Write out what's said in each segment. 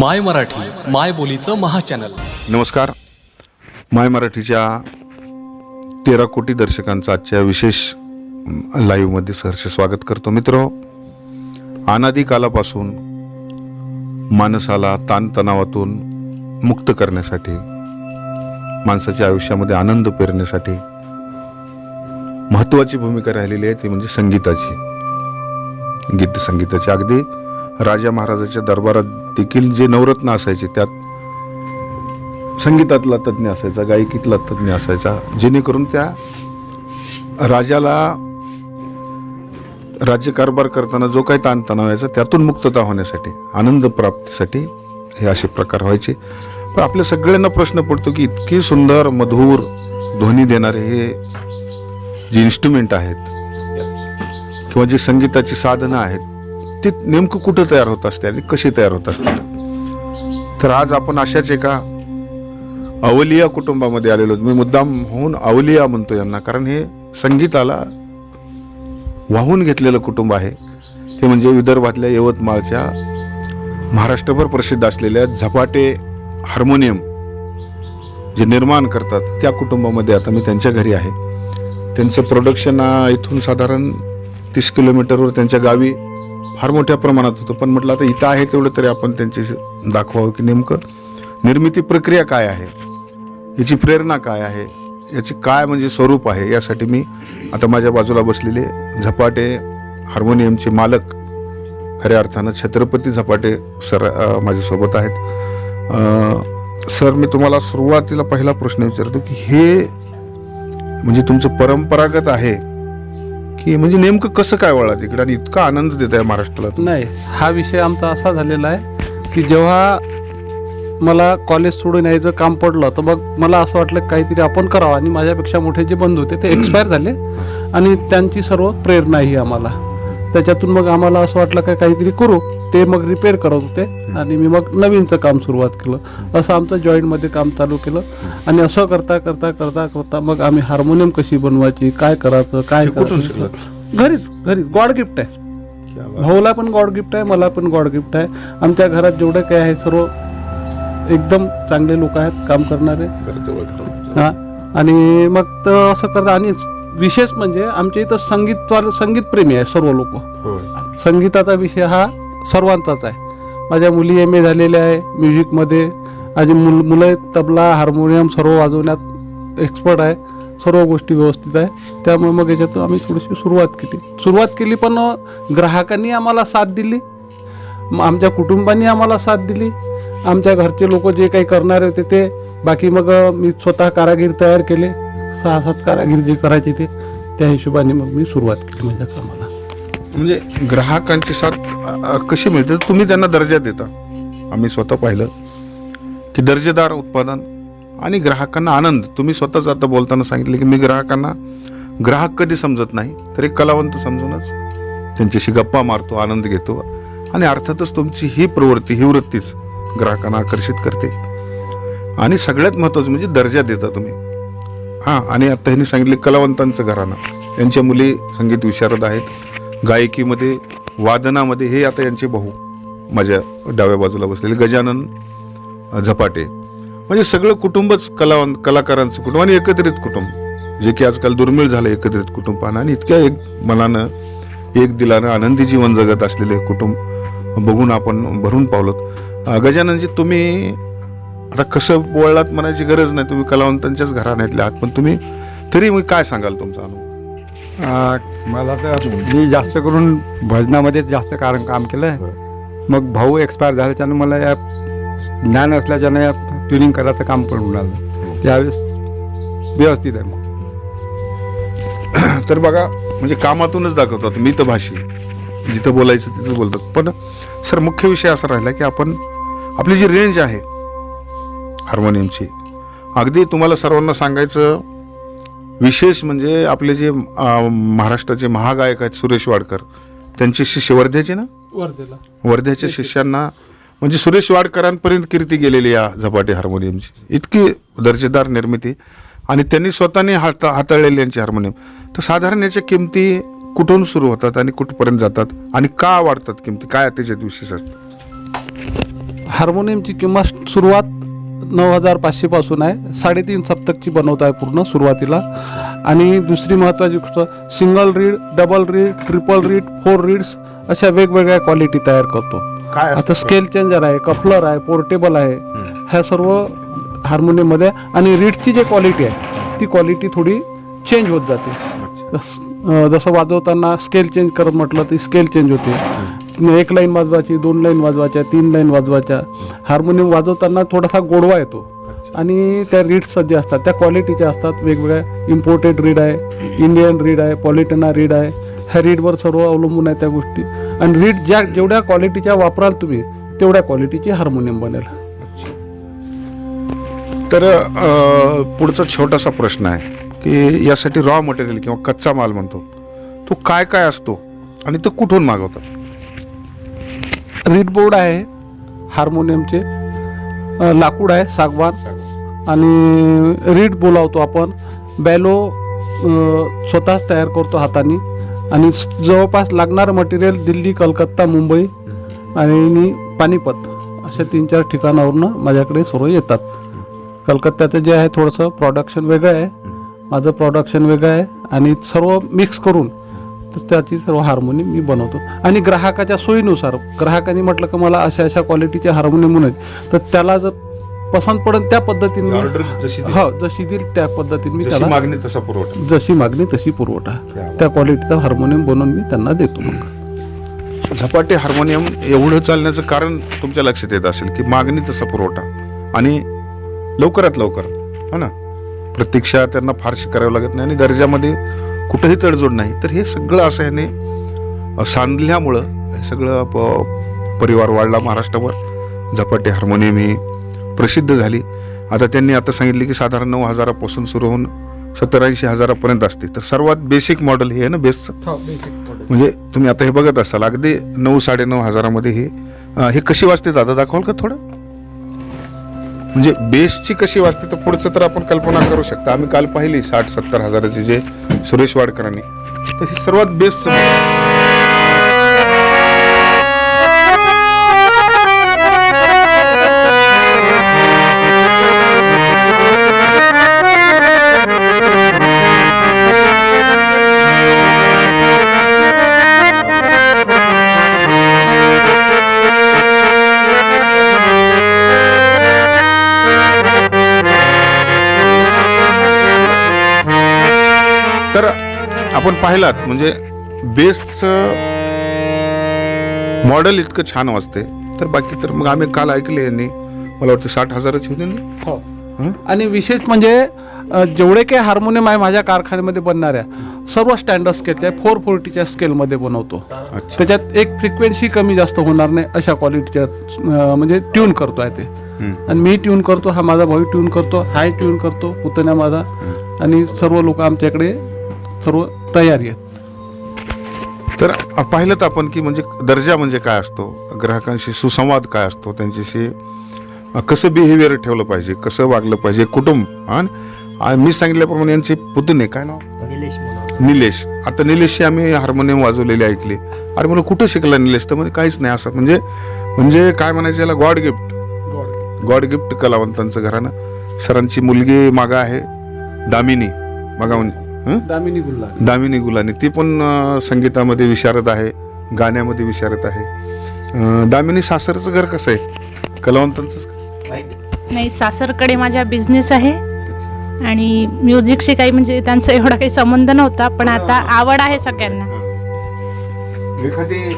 माय मराठी माय बोलीचं महाचॅनल नमस्कार. माय मराठीच्या तेरा कोटी दर्शकांचं आजच्या विशेष लाईव्हमध्ये सहर्ष स्वागत करतो मित्र. अनादी कालापासून माणसाला ताणतणावातून मुक्त करण्यासाठी माणसाच्या आयुष्यामध्ये आनंद पेरण्यासाठी महत्त्वाची भूमिका राहिलेली आहे ती म्हणजे संगीताची. गीत संगीताची. अगदी राजा महाराजाच्या दरबारात देखील जे नवरत्न असायचे त्यात संगीतातला तज्ज्ञ असायचा गायकीतला तज्ज्ञ असायचा. जेणेकरून त्या राजाला राज्यकारभार करताना जो काही ताणतणाव यायचा त्यातून मुक्तता होण्यासाठी आनंद प्राप्तीसाठी हे असे प्रकार व्हायचे. पण आपल्या सगळ्यांना प्रश्न पडतो की इतकी सुंदर मधुर ध्वनी देणारे हे जे इन्स्ट्रुमेंट आहेत किंवा जी संगीताची साधनं आहेत ती नेमकं कुठं तयार होत असते आणि कशी तयार होत असते? तर आज आपण अशाच एका अवलिया कुटुंबामध्ये आलेलो मी मुद्दाम होऊन अवलिया म्हणतो यांना कारण हे संगीताला वाहून घेतलेलं कुटुंब आहे. ते म्हणजे विदर्भातल्या यवतमाळच्या महाराष्ट्रभर प्रसिद्ध असलेल्या झपाटे हार्मोनियम जे निर्माण करतात त्या कुटुंबामध्ये आता मी त्यांच्या घरी आहे. त्यांचं प्रोडक्शन इथून साधारण तीस किलोमीटरवर त्यांच्या गावी फार मोठ्या प्रमाणात होतं. पण म्हटलं आता इथं आहे तेवढं तरी आपण त्यांची दाखवावं की नेमकं निर्मिती प्रक्रिया काय आहे? याची प्रेरणा काय आहे? याची काय म्हणजे स्वरूप आहे? यासाठी मी आता माझ्या बाजूला बसलेले झपाटे हार्मोनियमचे मालक खऱ्या अर्थानं छत्रपती झपाटे सर माझ्यासोबत आहेत. सर मी तुम्हाला सुरुवातीला पहिला प्रश्न विचारतो की हे म्हणजे तुमचं परंपरागत आहे की म्हणजे नेमकं कसं काय वळा तिकडे आणि इतका आनंद देत आहे महाराष्ट्राला नाही हा विषय आमचा असा झालेला आहे की जेव्हा मला कॉलेज सोडून यायचं काम पडलं तर मग मला असं वाटलं काहीतरी आपण करावं. आणि माझ्यापेक्षा मोठे जे बंधू होते ते एक्सपायर झाले. आणि त्यांची सर्व प्रेरणा ही आम्हाला. त्याच्यातून मग आम्हाला असं वाटलं का काहीतरी करू. ते मग रिपेअर करत होते आणि मी मग नवीनचं काम सुरुवात केलं. असं आमचं जॉईंटमध्ये काम चालू केलं. आणि असं करता करता करता करता मग आम्ही हार्मोनियम कशी बनवायची काय करायचं काय करायचं? घरीच घरीच. गॉड गिफ्ट आहे. भाऊला पण गॉड गिफ्ट आहे मला पण गॉड गिफ्ट आहे. आमच्या घरात जेवढे काही आहे सर्व एकदम चांगले लोक आहेत काम करणारे. हा. आणि मग तर असं करता आणि विशेष म्हणजे आमच्या इथं संगीत संगीत प्रेमी आहे सर्व लोक. संगीताचा विषय हा सर्वांचाच आहे. माझ्या मुली एम ए झालेल्या आहे म्युझिकमध्ये. माझी मुल मुलं तबला हार्मोनियम सर्व वाजवण्यात एक्सपर्ट आहे सर्व गोष्टी व्यवस्थित आहे. त्यामुळे मग याच्यातून आम्ही थोडीशी सुरुवात केली. सुरुवात केली पण ग्राहकांनी आम्हाला साथ दिली. आमच्या कुटुंबांनी आम्हाला साथ दिली. आमच्या घरचे लोक जे काही करणारे होते ते बाकी मग मी स्वतः कारागीर तयार केले. सहा सात कारागीर जे करायचे ते त्या हिशोबाने मग मी सुरुवात केली माझ्या कामाला. म्हणजे ग्राहकांची साथ कशी मिळते? तुम्ही त्यांना दर्जा देता. आम्ही स्वतः पाहिलं की दर्जेदार उत्पादन आणि ग्राहकांना आनंद. तुम्ही स्वतःच आता बोलताना सांगितले की मी ग्राहकांना ग्राहक कधी समजत नाही तर एक कलावंत समजूनच त्यांच्याशी गप्पा मारतो आनंद घेतो आणि अर्थातच तुमची ही प्रवृत्ती ही वृत्तीच ग्राहकांना आकर्षित करते. आणि सगळ्यात महत्त्वाचं म्हणजे दर्जा देता तुम्ही. हां आणि आता ह्यांनी सांगितले कलावंतांचं घराणं. त्यांच्या मुली संगीत विशारद आहेत. गायकीमध्ये वादनामध्ये हे आता यांचे भाऊ माझ्या डाव्या बाजूला बसलेले गजानन झपाटे. म्हणजे सगळं कुटुंबच कलावंत कलाकारांचं कुटुंब आणि एकत्रित कुटुंब. जे की आजकाल दुर्मिळ झालं एकत्रित कुटुंब पाहणं आणि इतक्या एक मनानं एक दिलानं आनंदी जीवन जगत असलेले कुटुंब बघून आपण भरून पावलोत गजाननजी तुम्ही आता कसं बोललात म्हणायची गरज नाही. तुम्ही कलावंतांच्याच घराण्यातल्या आहात. पण तुम्ही तरी मग काय सांगाल तुमचा अनुभव? मला तर मी जास्त करून भजनामध्येच जास्त कारण काम केलं आहे मग भाऊ एक्सपायर झाल्याच्यानं मला या ज्ञान असल्याच्यानं या ट्युनिंग करायचं काम पडून आलं त्यावेळेस व्यवस्थित आहे मग. तर बघा म्हणजे कामातूनच दाखवतात मी तर भाषी. जिथं बोलायचं तिथं बोलतात. पण सर मुख्य विषय असा राहिला की आपण आपली जी रेंज आहे हार्मोनियमची अगदी तुम्हाला सर्वांना सांगायचं विशेष म्हणजे आपले जे अं, महाराष्ट्राचे महागायक आहेत सुरेश वाडकर त्यांचे शिष्य वर्ध्याचे ना? वर्धेला. वर्ध्याच्या शिष्यांना म्हणजे सुरेश वाडकरांपर्यंत कीर्ती गेलेली या झपाटे हार्मोनियमची. इतकी दर्जेदार निर्मिती. आणि त्यांनी स्वतःने हाता हाताळलेली यांची हार्मोनियम. तर साधारण याच्या किमती कुठून सुरू होतात आणि कुठपर्यंत जातात? आणि का वाढतात किमती? काय त्याच्यात विशेष असतं? हार्मोनियमची किंमत सुरुवात नऊ हजार पाचशेपासून आहे. साडेतीन सप्तकची बनवत आहे पूर्ण सुरुवातीला. आणि दुसरी महत्त्वाची गोष्ट single reed double reed triple reed four reeds अशा वेगवेगळ्या क्वालिटी तयार करतो. काय? आता स्केल चेंजर आहे कफलर आहे पोर्टेबल आहे ह्या सर्व हार्मोनियममध्ये आणि रीडची जी क्वालिटी आहे ती क्वालिटी थोडी चेंज होत जाते. जसं वाजवताना स्केल चेंज करत म्हटलं तर स्केल चेंज होते. एक लाईन वाजवायची दोन लाईन वाजवायच्या तीन लाईन वाजवायच्या. हार्मोनियम वाजवताना थोडासा गोडवा येतो. आणि त्या रीड्स जे असतात त्या क्वालिटीच्या असतात. वेगवेगळ्या इम्पोर्टेड रीड आहे इंडियन रीड आहे पॉलिटना रीड आहे. ह्या रीडवर सर्व अवलंबून आहे त्या गोष्टी. आणि रीड ज्या जेवढ्या क्वालिटीच्या वापराल तुम्ही तेवढ्या क्वालिटीची हार्मोनियम बनेल. तर पुढचा छोटासा प्रश्न आहे की यासाठी रॉ मटेरियल किंवा कच्चा माल म्हणतो तो काय काय असतो आणि तो कुठून मागवतात? रीड बोर्ड आहे हार्मोनियमचे लाकूड आहे सागवान. आणि रीड बोलावतो आपण. बॅलो स्वतःच तयार करतो हाताने. आणि जवळपास लागणारं मटेरियल दिल्ली कलकत्ता मुंबई आणि पानिपत अशा तीन चार ठिकाणावरनं माझ्याकडे सर्व येतात. कलकत्त्याचं जे आहे थोडंसं प्रॉडक्शन वेगळं आहे. माझं प्रॉडक्शन वेगळं आहे. आणि सर्व मिक्स करून तर त्याची सर्व हार्मोनियम मी बनवतो. आणि ग्राहकाच्या सोयीनुसार ग्राहकाने म्हटलं की मला अशा अशा क्वालिटीचे हार्मोनियम म्हणून आहेत, तर त्याला जर पसंत पडेल त्या पद्धतीने Order जशी. हो जशी देईल त्या पद्धतीने मी जशी त्याला मागणी तसा पुरवठा. जशी मागणी तशी पुरवठा. त्या क्वालिटीचा हार्मोनियम बनवून मी त्यांना देतो मग. झपाटे हार्मोनियम एवढं चालण्याचं कारण तुमच्या लक्षात येत असेल की मागणी तसा पुरवठा. आणि लवकरात लवकर हो ना? प्रतीक्षा त्यांना फारशी करावी लागत नाही आणि दर्जामध्ये कुठंही तडजोड नाही. तर हे सगळं असं ह्याने सांधल्यामुळं हे सगळं प- परिवार वाढला महाराष्ट्रावर झपाटे हार्मोनियम ही प्रसिद्ध झाली. आता त्यांनी आता सांगितले की साधारण नऊ हजारापासून सुरू होऊन सत्तर ऐंशी हजारापर्यंत असते. तर सर्वात बेसिक मॉडेल हे आहे ना बेस्टचं म्हणजे तुम्ही आता हे बघत असाल अगदी नऊ साडेनऊ हजारामध्ये हे हे कशी वाजते दादा? दाखवाल का थोडं? म्हणजे बेसची कशी वाजते तर पुढचं तर आपण कल्पना करू शकता. आम्ही काल पाहिली साठ सत्तर हजाराचे जे सुरेश वाडकरांनी. तर सर्वात बेस्ट आपण पाहिलात म्हणजे बेसचं मॉडेल इतकं छान वाजते तर बाकी तर मग आम्ही काल ऐकले यांनी. मला वाटतं साठ हजाराची होती ना? हो. आणि विशेष म्हणजे जेवढे काही हार्मोनियम आहे माझ्या कारखान्यामध्ये बनणाऱ्या सर्व स्टँडर्ड स्केलच्या फोर फोर्टीच्या स्केलमध्ये बनवतो. त्याच्यात एक फ्रिक्वेन्सी कमी जास्त होणार नाही अशा क्वालिटीच्या म्हणजे ट्यून करतो आहे ते आणि मी ट्यून करतो हा माझा भाऊ ट्यून करतो हाय ट्यून करतो पुतण्या माझा. आणि सर्व लोक आमच्याकडे सर्व तयारी आहेत. तर पाहिलं तर आपण की म्हणजे दर्जा म्हणजे काय असतो? ग्राहकांशी सुसंवाद काय असतो? त्यांच्याशी कसं बिहेवियर ठेवलं पाहिजे? कसं वागलं पाहिजे? कुटुंब आणि मी सांगितल्याप्रमाणे यांचे पुतणे काय नाव? निलेश आता निलेशची आम्ही हार्मोनियम वाजवलेले ऐकले. अरे मला कुठं शिकला निलेश? तर म्हणजे काहीच नाही असं. म्हणजे म्हणजे काय म्हणायचं याला? गॉड गिफ्ट गॉड गिफ्ट कलावंतांचं घरानं सरांची मुलगी मागा आहे दामिनी. मागा म्हणजे? दामिनी गुल्ला दामिनी गुलानी ती पण संगीतामध्ये विशारद आहे गाण्यामध्ये विशारद आहे. दामिनी सासरचं घर कसं आहे? कलावंतांचं नाही सासरकडे माझा बिझनेस आहे. आणि म्युझिकशी काही म्हणजे त्यांचा एवढा काही संबंध नव्हता पण आता आवड आहे सगळ्यांना. एखादी?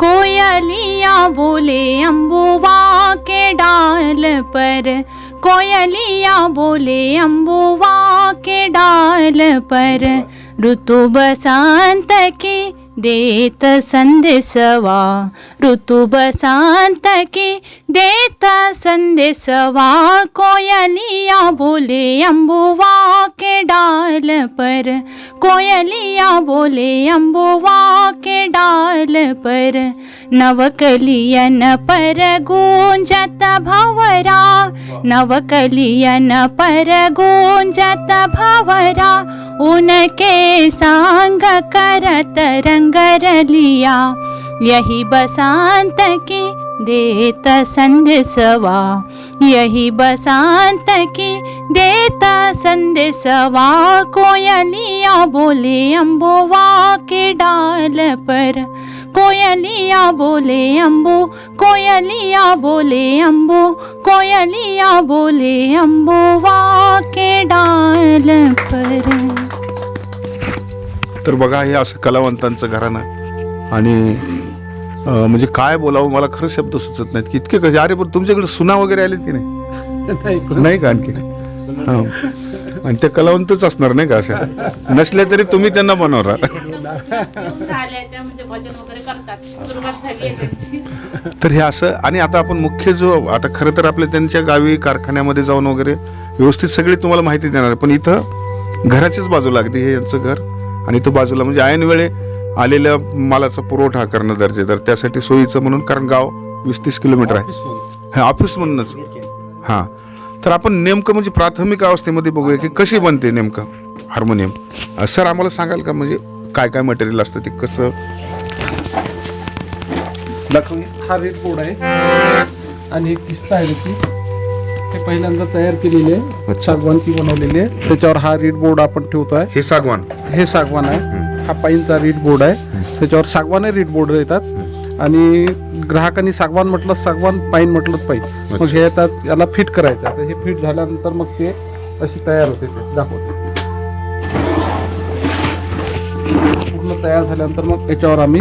कोयलिया बोले अम्बुवा के डाल पर कोयलिया बोले अम्बुवा के डाल पर। ऋतु बसंत की देत संदेशवा। ऋतु बसंत की देत संदेशवा। कोयलिया बोले अम्बुवा के डाल पर। कोयलिया बोले अम्बुवा के डाल पर। नवकलियन गुञ्जत भवरा। नवकलियन गुञ्जत भवरा। उनके साङ्ग करत रङ्गरलिया यही बसान्त की देत सङ्गरलिया यही बसान्त की देता संदेशवा कोयलिया बोले अम्बोवा के डाल पर। कोयलिया बोले अम्बो कोयलिया बोले अम्बो कोयलिया बोले अम्बोवा के डाल पर। तर बघा हे असं कलावंतांचं घराणं. आणि म्हणजे काय बोलावं मला खरं शब्द सुचत नाहीत. की इतके कसे अरे पण तुमच्याकडे सुना वगैरे आलेत की नाही? नाही नाही का आणखी? आणि ते कलावंतच असणार नाही का असे नसले तरी तुम्ही त्यांना बनवणार तर हे असं आणि आता आपण मुख्य जो आता खरं तर आपल्या त्यांच्या गावी कारखान्यामध्ये जाऊन वगैरे व्यवस्थित सगळी तुम्हाला माहिती देणार आहे. पण इथं घराच्याच बाजूला अगदी हे यांचं घर. आणि इथं बाजूला म्हणजे ऐन वेळे आलेल्या मालाचा पुरवठा करणं दर्जेदार. त्यासाठी सोयीचं म्हणून कारण गाव वीस तीस किलोमीटर आहे. हा ऑफिस म्हणूनच. हां. तर आपण नेमकं म्हणजे प्राथमिक अवस्थेमध्ये बघूया की कशी बनते नेमकं हार्मोनियम. सर आम्हाला सांगाल का म्हणजे काय काय मटेरियल असतं ते कसं? दाखवूया. हा रेड बोर्ड आहे आणि एक किस्ता आहे त्याची. ते पहिल्यांदा तयार केलेली आहे. अच्छा. सागवानची बनवलेली आहे. त्याच्यावर हा रीड बोर्ड आपण ठेवतोय हे सागवान. हे सागवान आहे. हा पाईनचा रीड बोर्ड आहे. त्याच्यावर सागवान रीड बोर्ड येतात आणि ग्राहकांनी सागवान म्हटलं सागवान पाईन म्हटलं पाईन. मग हे येतात याला फिट करायचं आता हे फिट झाल्यानंतर मग ते अशी तयार होते ते. दाखवते. पूर्ण तयार झाल्यानंतर मग याच्यावर आम्ही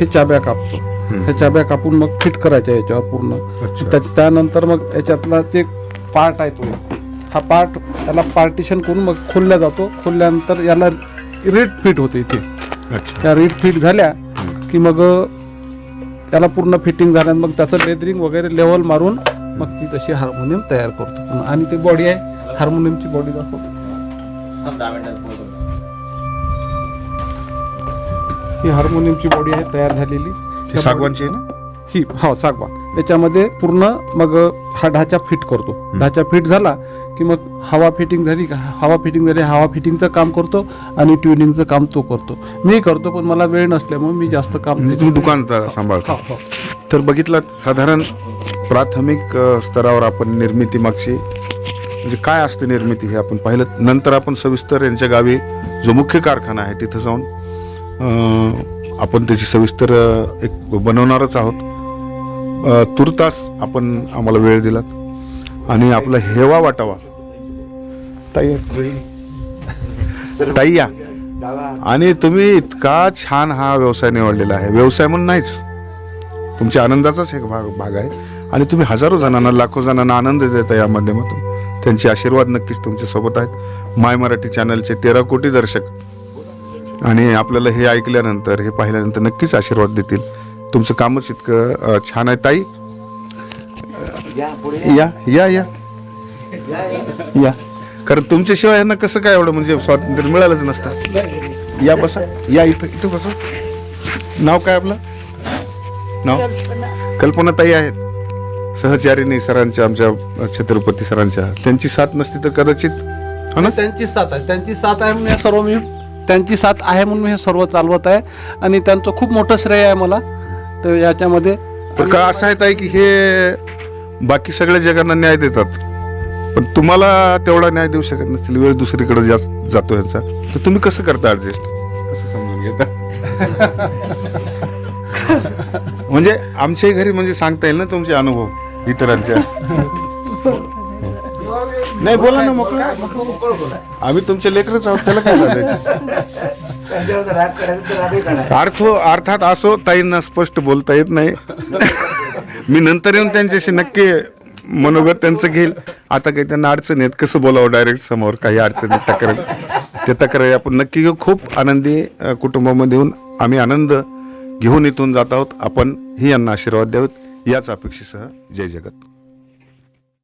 हे चाब्या कापतो. ह्या चाब्या कापून मग फिट करायच्या याच्यावर पूर्ण. त्यानंतर मग याच्यातला ते पार्ट आहे तो हा पार्ट याला पार्टिशन करून मग खोलल्या जातो. खोलल्यानंतर याला रीड फिट होते इथे. त्या रीड फिट झाल्या की मग त्याला पूर्ण फिटिंग झाल्यानं मग त्याचं लेदरिंग वगैरे लेवल मारून मग ती तशी हार्मोनियम तयार करतो. आणि ती बॉडी आहे हार्मोनियमची बॉडी दाखवतो. ही हार्मोनियमची बॉडी आहे तयार झालेली. हे सागवानची आहे ना? ही हो सागवान. त्याच्यामध्ये पूर्ण मग हा ढाचा फिट करतो. ढाचा फिट झाला की मग हवा फिटिंग झाली हवा फिटिंग झाली हवा फिटिंगचं काम करतो आणि ट्युनिंगचं काम तो करतो. मी करतो पण मला वेळ नसल्यामुळे मी जास्त काम दुकान तर सांभाळता. हो, हो. तर बघितलं साधारण प्राथमिक स्तरावर आपण निर्मिती मागची. म्हणजे काय असते निर्मिती हे आपण पाहिलं. नंतर आपण सविस्तर यांच्या गावी जो मुख्य कारखाना आहे तिथं जाऊन आपण त्याची सविस्तर एक बनवणारच आहोत. तुर्तास आपण आम्हाला वेळ दिलात. आणि आपला हेवा वाटावा. ताई ताई या. आणि तुम्ही इतका छान हा व्यवसाय निवडलेला आहे. व्यवसाय म्हणून नाहीच. तुमच्या आनंदाचाच एक भाग भाग आहे. आणि तुम्ही हजारो जणांना लाखो जणांना आनंद देता या माध्यमातून. त्यांचे आशीर्वाद नक्कीच तुमच्यासोबत आहेत. माय मराठी चॅनलचे तेरा कोटी दर्शक. आणि आपल्याला हे ऐकल्यानंतर हे पाहिल्यानंतर नक्कीच आशीर्वाद देतील. तुमचं कामच इतकं अं, छान आहे. ताई? या या. या या कारण तुमच्याशिवाय यांना कसं काय एवढं म्हणजे स्वातंत्र्य मिळालंच नसतं. या बसा. या इथं इथं बसा. नाव काय आपलं? नाव? कल्पना ताई आहेत. सहचारिणी सरांच्या आमच्या छत्रपती सरांच्या. त्यांची साथ नसती तर कदाचित हो ना? त्यांची साथ आहे. त्यांची साथ आहे म्हणून हे सर्व मी त्यांची साथ आहे म्हणून मी हे सर्व चालवत आहे. आणि त्यांचं खूप मोठं श्रेय आहे मला. तर याच्यामध्ये पण का असं आहे ताई की हे बाकी सगळ्या जगांना न्याय देतात? पण तुम्हाला तेवढा न्याय देऊ शकत नसतील वेळ दुसरीकडे जास्त जातो यांचा. तर तुम्ही कसं करता ॲडजस्ट कसं समजून घेता? म्हणजे आमच्याही घरी म्हणजे सांगता येईल ना तुमचे अनुभव इतरांच्या? नाही बोला ना मोकळं. आम्ही तुमचे लेकरच आहोत त्याला काय लाजायचं अर्थ अर्थात असो ताईंना स्पष्ट बोलता येत नाही. मी नंतर येऊन त्यांच्याशी नक्की मनोगत त्यांचं घेईल. आता काही त्यांना अडचण आहेत कसं बोलावं डायरेक्ट समोर काही अडचणी तक्रार. ते तक्रारी आपण नक्की घेऊ. खूप आनंदी कुटुंबामध्ये येऊन आम्ही आनंद घेऊन इथून जात आहोत. आपण ही यांना आशीर्वाद द्यावेत याच अपेक्षेसह जय जगत.